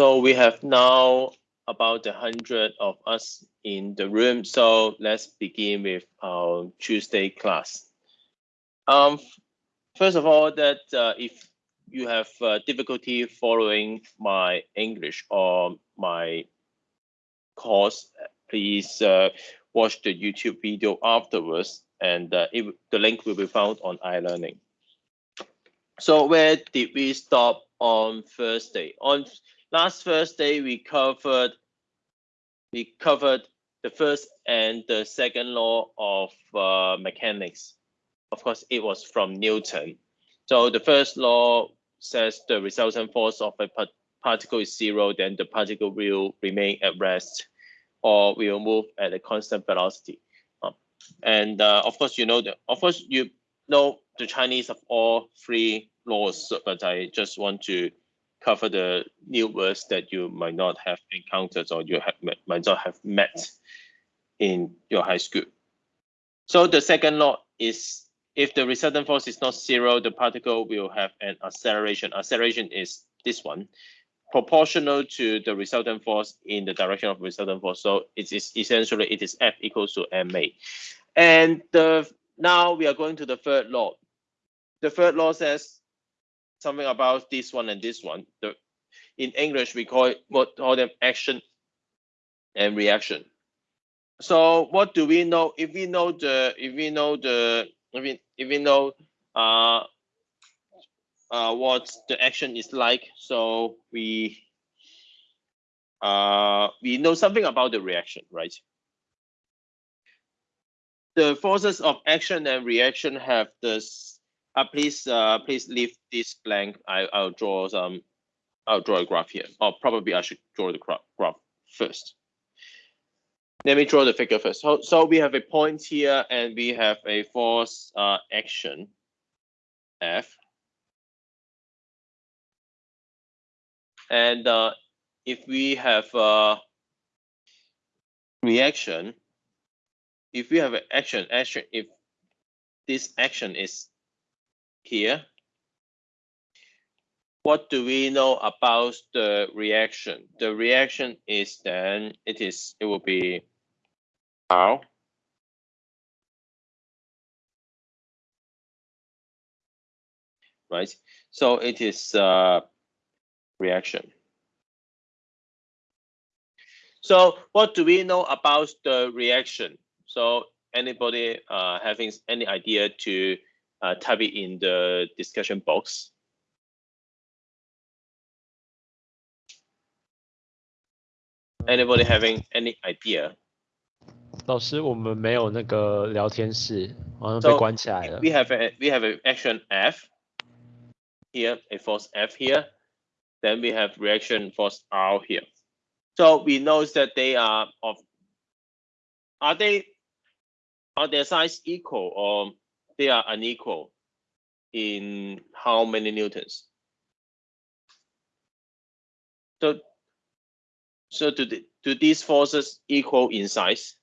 So we have now about a hundred of us in the room. So let's begin with our Tuesday class. Um, first of all, that uh, if you have uh, difficulty following my English or my course, please uh, watch the YouTube video afterwards, and uh, it, the link will be found on iLearning. So where did we stop on Thursday? On last Thursday, we covered we covered the first and the second law of uh, mechanics. Of course, it was from Newton. So the first law says the resultant force of a particle is zero, then the particle will remain at rest or will move at a constant velocity. Um, and uh, of course, you know the, of course you know the Chinese of all three laws, but I just want to cover the new words that you might not have encountered or you have, might not have met in your high school. So the second law is if the resultant force is not zero, the particle will have an acceleration. Acceleration is this one, proportional to the resultant force in the direction of resultant force. So it is essentially it is F equals to ma. And the now we are going to the third law. The third law says something about this one and this one. The, in English, we call it what call them action and reaction. So what do we know? If we know the, if we know the, if we, if we know uh, uh, what the action is like, so we uh, we know something about the reaction, right? The forces of action and reaction have this uh, please, uh, please leave this blank. I, I'll draw some. I'll draw a graph here. Or probably I should draw the graph first. Let me draw the figure first. So, so we have a point here, and we have a force uh, action F. And uh, if we have a uh, reaction, if we have an action, action, if this action is here. What do we know about the reaction? The reaction is then it is it will be R right? So it is uh, reaction. So what do we know about the reaction? So anybody uh, having any idea to uh, type it in the discussion box. Anybody having any idea? 老师，我们没有那个聊天室，好像被关起来了。We have a we have an action F here, a force F here. Then we have reaction force R here. So we know that they are of are they are their size equal or they are unequal in how many newtons? So, so do, the, do these forces equal in size?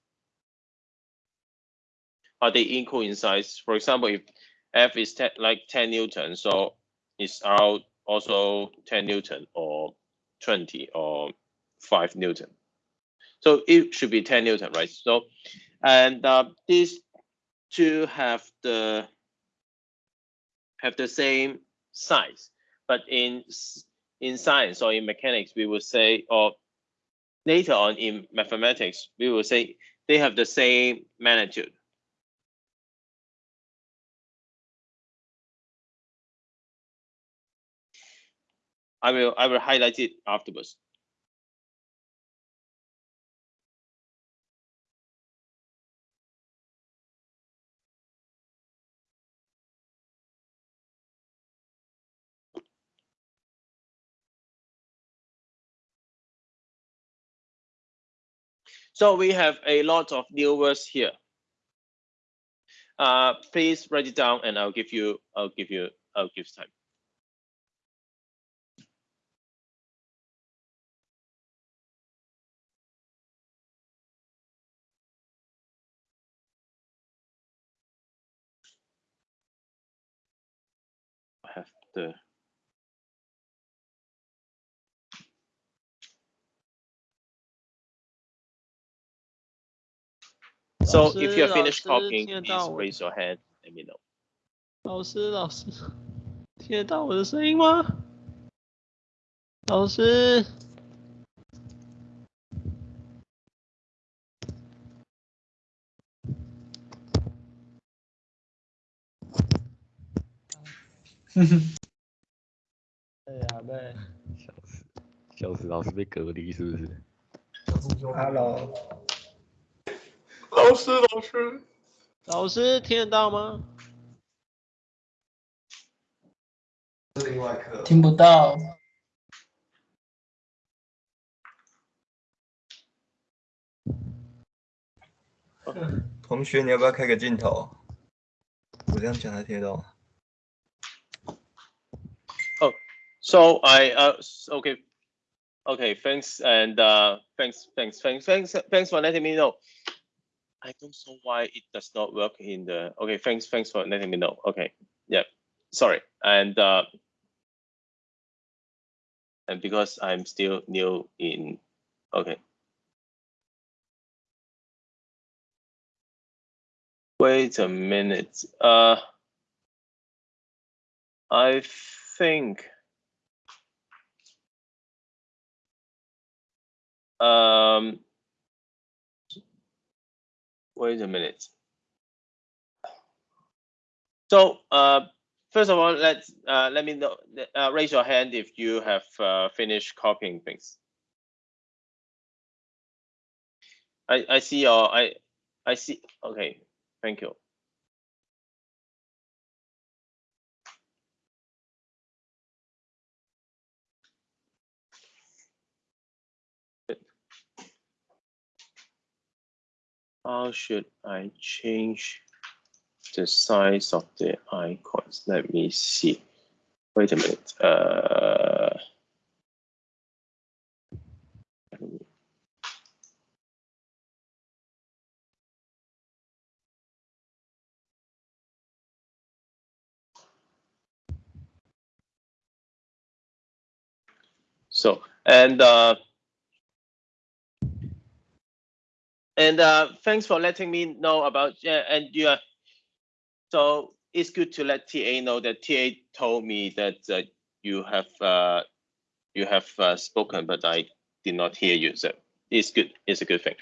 Are they equal in size? For example, if F is ten, like 10 Newton, so is R also 10 Newton or 20 or 5 Newton. So it should be 10 Newton, right? So, and uh, these to have the have the same size. But in in science or in mechanics, we will say, or later on in mathematics, we will say they have the same magnitude. I will I will highlight it afterwards. So we have a lot of new words here. Uh, please write it down and I'll give you, I'll give you, I'll give time. I have the So if you have finished 得 please raise your hand. Let me know. 老师，老师，听得到我的声音吗？老师，哎呀，呗，笑死，笑死，老师被隔离是不是？Hello，老师，老师，老师听得到吗？听不到。同学，你要不要开个镜头？我这样讲他听得到吗？So I uh okay, okay. Thanks and uh thanks, thanks, thanks, thanks, thanks for letting me know. I don't know why it does not work in the. Okay, thanks, thanks for letting me know. Okay, yeah, sorry. And uh, and because I'm still new in. Okay. Wait a minute. Uh, I think. Um, wait a minute. So, uh, first of all, let's uh, let me know. Uh, raise your hand if you have uh, finished copying things. I I see your I I see. Okay, thank you. How should I change the size of the icons? Let me see. Wait a minute. Uh, so and uh, and uh, thanks for letting me know about yeah and are so it's good to let TA know that TA told me that uh, you have uh, you have uh, spoken but I did not hear you so it's good it's a good thing.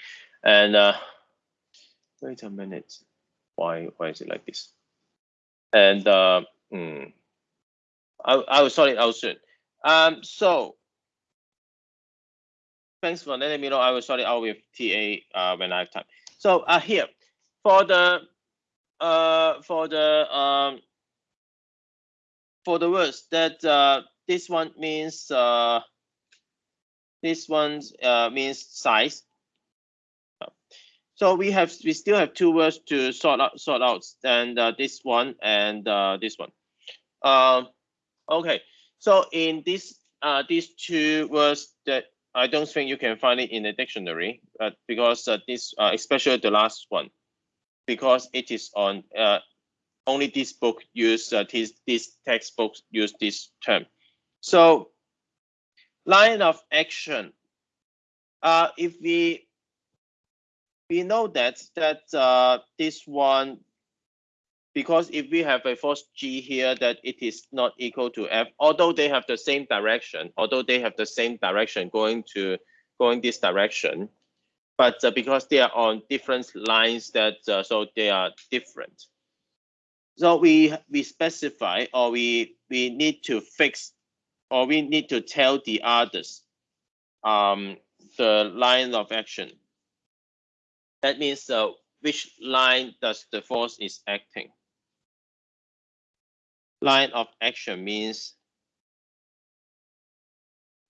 And uh, wait a minute. Why why is it like this? And uh, hmm, I I will sort it out soon um so thanks for letting me know. I will sort it out with TA uh, when I have time. So uh, here for the uh, for the um, for the words that uh, this one means uh, this one uh, means size. So we have we still have two words to sort out sort out and uh, this one and uh, this one. Um, okay, so in this uh, these two words that I don't think you can find it in the dictionary, uh, because uh, this, uh, especially the last one, because it is on uh, only this book use uh, this this textbook use this term. So line of action. Uh, if we we know that that this one because if we have a force g here that it is not equal to f although they have the same direction although they have the same direction going to going this direction but uh, because they are on different lines that uh, so they are different. So we we specify or we we need to fix or we need to tell the others um the line of action. That means uh, which line does the force is acting line of action means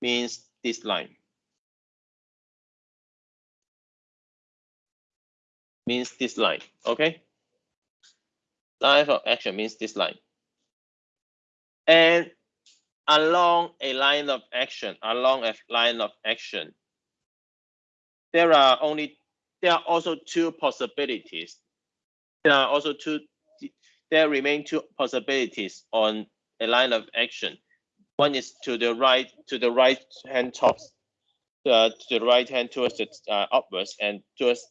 means this line. Means this line okay? Line of action means this line. And along a line of action along a line of action there are only there are also two possibilities. There are also two there remain two possibilities on a line of action. One is to the right, to the right hand top, uh, to the right hand towards the uh, upwards and towards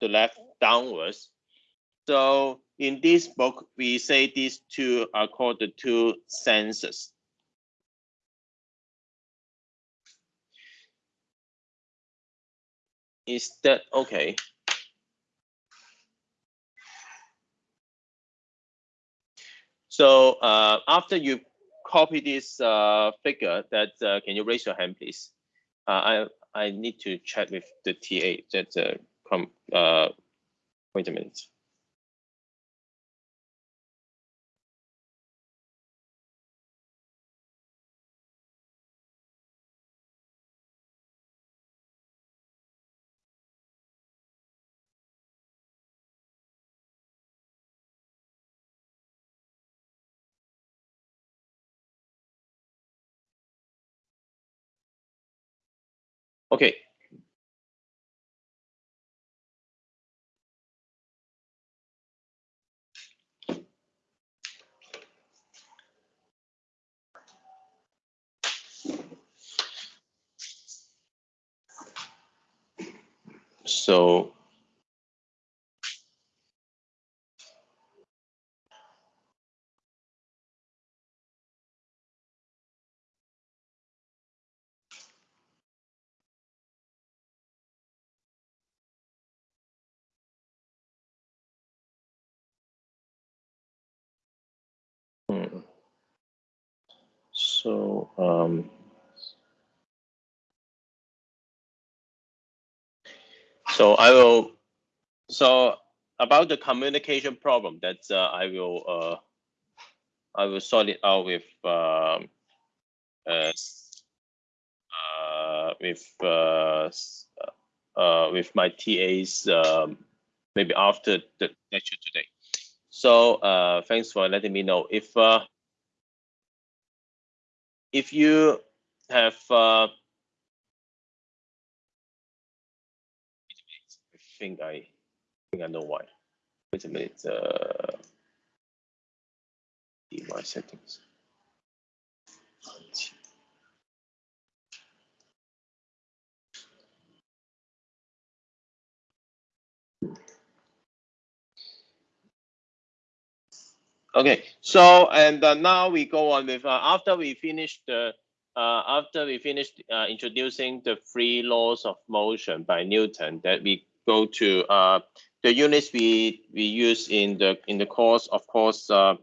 the left downwards. So in this book, we say these two are called the two senses. Is that okay? So uh, after you copy this uh, figure, that uh, can you raise your hand, please? Uh, I I need to check with the TA. That uh, come. Uh, wait a minute. Okay. So So um, so I will so about the communication problem that uh, I will uh, I will sort it out with um, uh, uh, with uh, uh, with my TAs um, maybe after the lecture today. So uh, thanks for letting me know if if you have uh, I think I think I know why. Wait a minute. Uh, my settings. Okay, so and uh, now we go on with uh, after we finish the uh, after we finished uh, introducing the three laws of motion by Newton, that we go to uh, the units we we use in the in the course, of course, uh,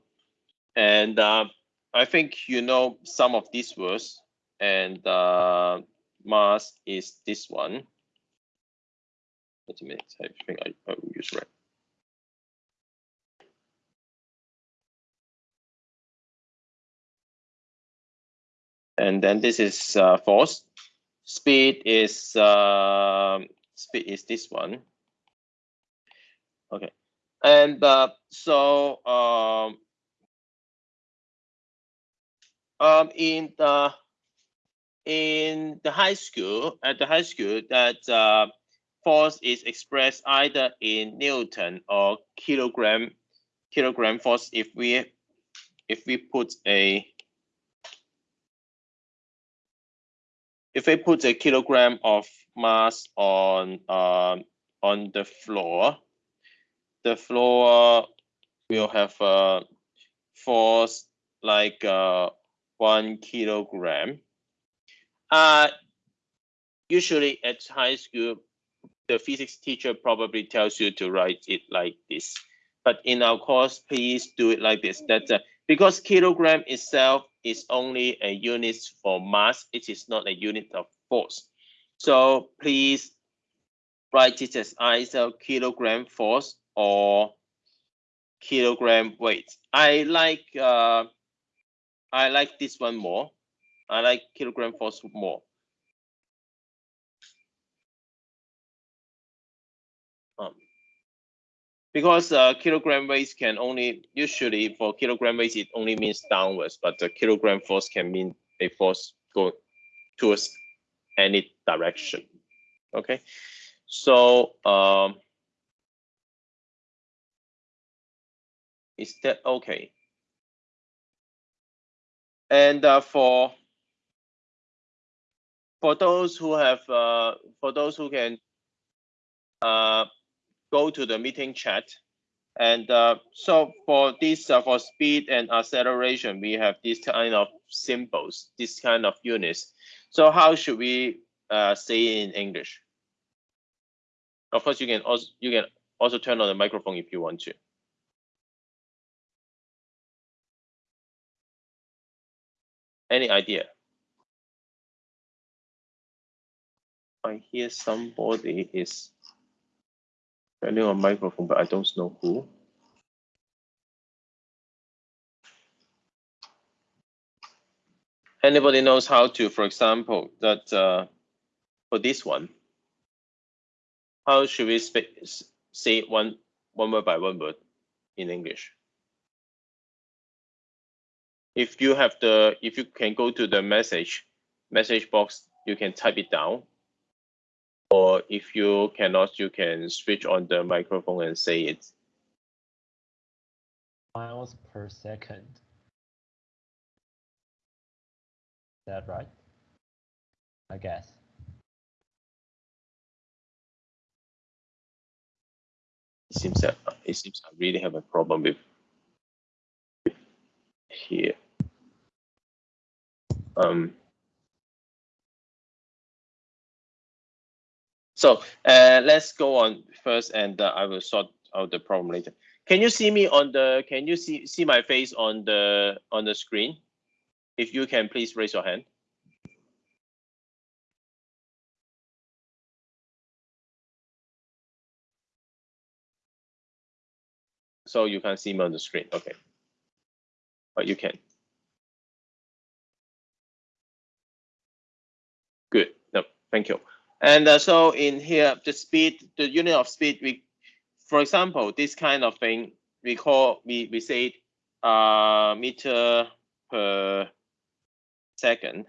and uh, I think you know some of these words, and uh, mass is this one. Wait a minute, I think I, I will use right. And then this is uh, force. Speed is uh, speed is this one. Okay, and uh, so um, um, in the in the high school at the high school that uh, force is expressed either in Newton or kilogram kilogram force if we if we put a if we put a kilogram of mass on um, on the floor, the floor will have a force like uh, one kilogram. Uh, usually at high school, the physics teacher probably tells you to write it like this. But in our course, please do it like this. That's uh, because kilogram itself is only a unit for mass. It is not a unit of force. So please write it as either kilogram force or kilogram weight. I like uh, I like this one more. I like kilogram force more. Because uh, kilogram weight can only usually for kilogram weight it only means downwards, but the kilogram force can mean a force go towards any direction. Okay, so um, is that okay? And uh, for for those who have uh, for those who can uh, go to the meeting chat. And uh, so for this, uh, for speed and acceleration, we have this kind of symbols, this kind of units. So how should we uh, say in English? Of course, you can also you can also turn on the microphone if you want to. Any idea? I hear somebody is turning on microphone, but I don't know who. Anybody knows how to, for example, that uh, for this one, how should we say one one word by one word in English? If you have the, if you can go to the message message box, you can type it down. Or if you cannot, you can switch on the microphone and say it. Miles per second. Is that right? I guess. It seems that it seems I really have a problem with, with here. Um. So uh, let's go on first, and uh, I will sort out the problem later. Can you see me on the? Can you see see my face on the on the screen? If you can, please raise your hand. So you can see me on the screen, okay. But you can. Good, no, thank you. And uh, so in here, the speed, the unit of speed, we, for example, this kind of thing, we call, we, we say uh, meter per second.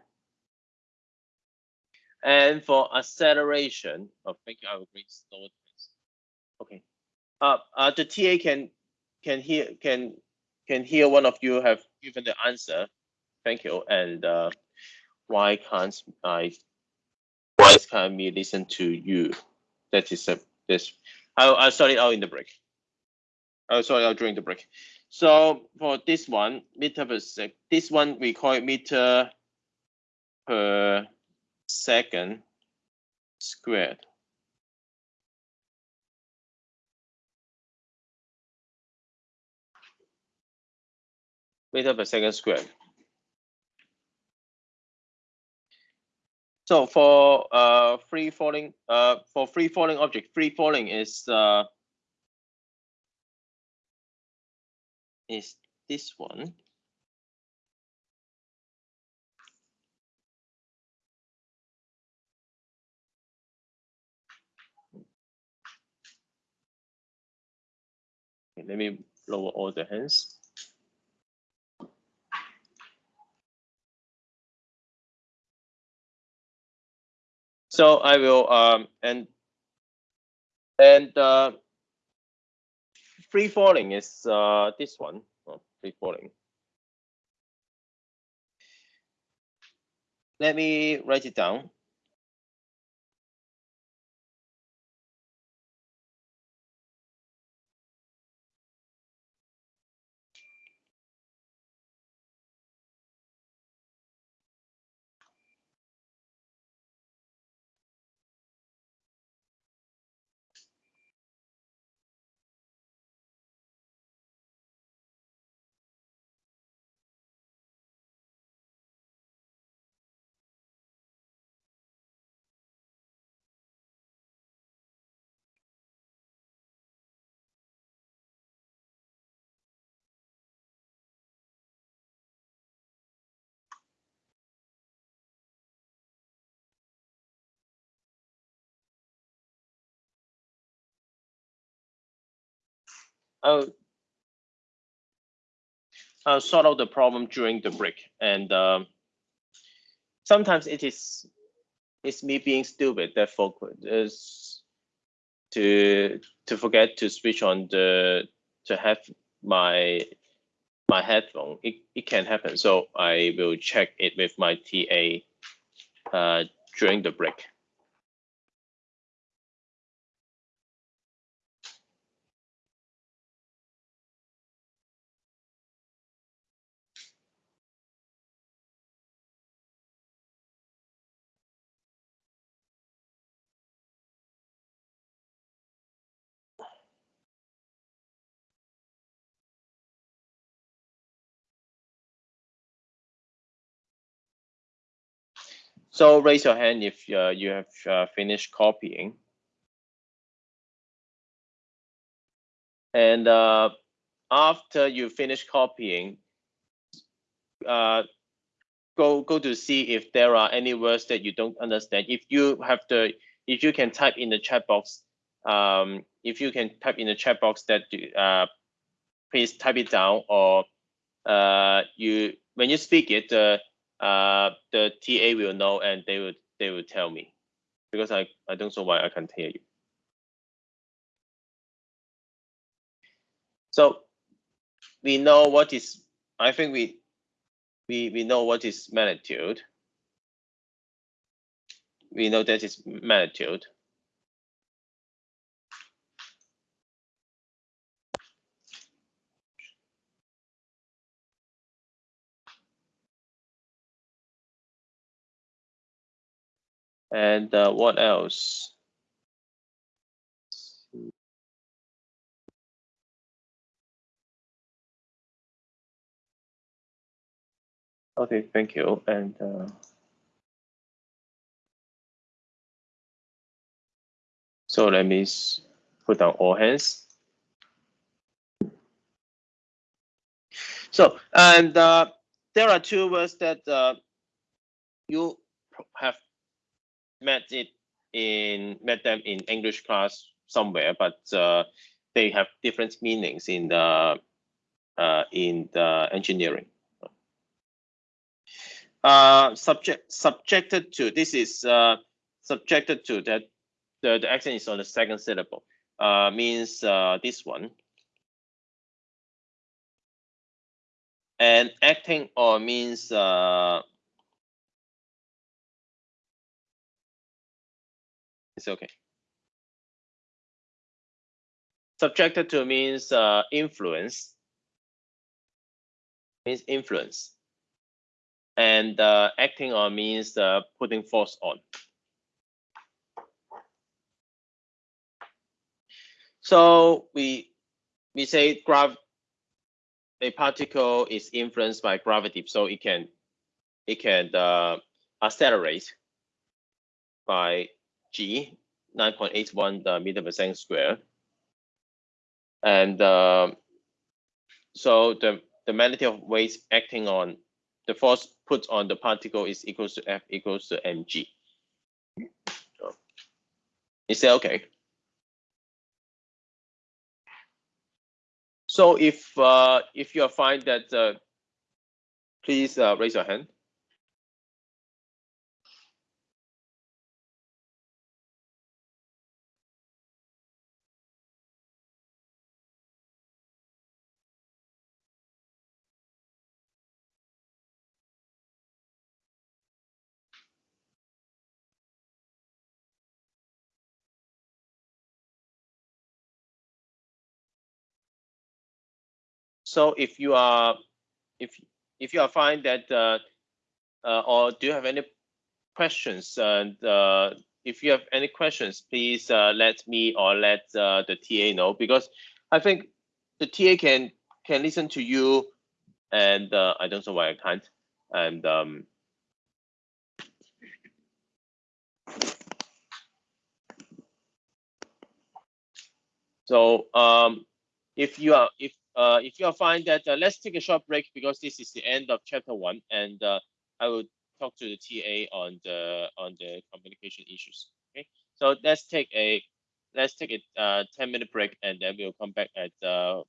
And for acceleration, oh, thank you, I will restore this. Okay. Uh, uh, the TA can can hear can can hear one of you have given the answer. Thank you. And uh, why can't I? Why can't uh, me listen to you? That is a this. I'll I'll start it out in the break. Oh, sorry, I'll during the break. So for this one, meter per sec, this one we call it meter per second squared. meter per second squared. So for uh, free falling, uh, for free falling object, free falling is uh, is this one. Let me lower all the hands. So I will um and and uh, free falling is uh this one. Oh, free falling. Let me write it down. I'll, I'll sort out the problem during the break. And um, sometimes it is it's me being stupid that is to to forget to switch on the to have my my headphone. It it can happen. So I will check it with my TA uh, during the break. So raise your hand if uh, you have uh, finished copying. And uh, after you finish copying, uh, go go to see if there are any words that you don't understand. If you have the, if you can type in the chat box, um, if you can type in the chat box that uh, please type it down or uh, you when you speak it, uh, the TA will know and they will they will tell me because I I don't know why I can't hear you. So we know what is I think we we we know what is magnitude. We know that is magnitude. And uh, what else? Okay, thank you. And uh, so let me put down all hands. So, and uh, there are two words that uh, you have met it in met them in English class somewhere, but uh, they have different meanings in the uh, in the engineering. Uh, subject subjected to this is uh, subjected to that the, the accent is on the second syllable uh, means uh, this one and acting on means it's okay. Subjected to means uh, influence. Means influence. And uh, acting on means uh, putting force on. So we we say grav a particle is influenced by gravity, so it can it can uh, accelerate by g 9.81 meter per second square, and uh, so the the magnitude of weight acting on the force put on the particle is equals to F equals to mg. Is that okay? So if uh, if you find that, uh, please uh, raise your hand. So if you are, if if you are find that, uh, uh, or do you have any questions? And uh, if you have any questions, please uh, let me or let uh, the TA know because I think the TA can can listen to you, and uh, I don't know why I can't. And um, so um, if you are if uh, if you find that, uh, let's take a short break because this is the end of chapter one, and uh, I will talk to the TA on the on the communication issues. Okay, so let's take a let's take a uh, 10 minute break, and then we'll come back at uh,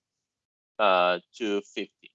uh 250.